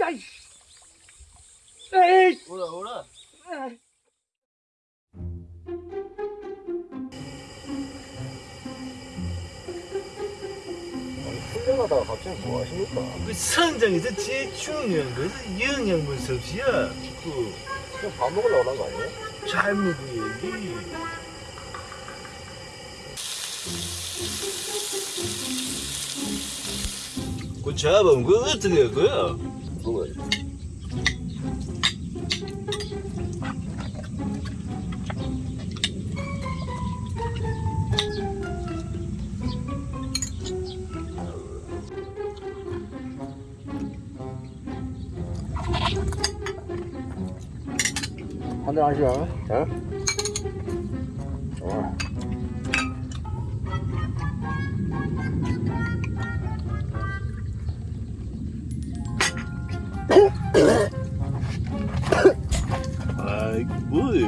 아이. 에이. 오라 오라 에이. 훈련하다가 갑자기 뭐 하십니까? 그 성장에서 제일 중요한 것은 영양분 섭취야. 그, 지금 밥 먹으려고 한거 아니에요? 잘 먹어야지. 그 잡으면 그거 어떻게 할 거야? 먹어야지 한잔 하시죠. 자좋 아 아이, 뭐야.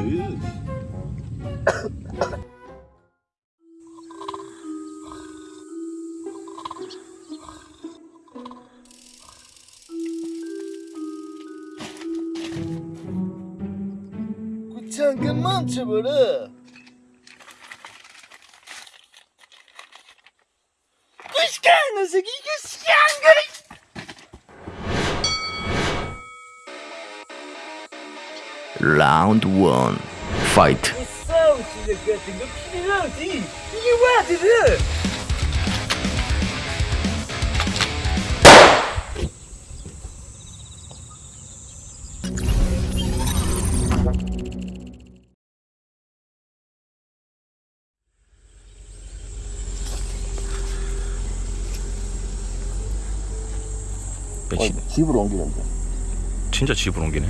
그 잠깐 멈 Round 1 Fight 이 싸움 실력 같은 거 필요하지. 이게 와드를. 어, 집으로 옮기는데 진짜 집으로 옮기네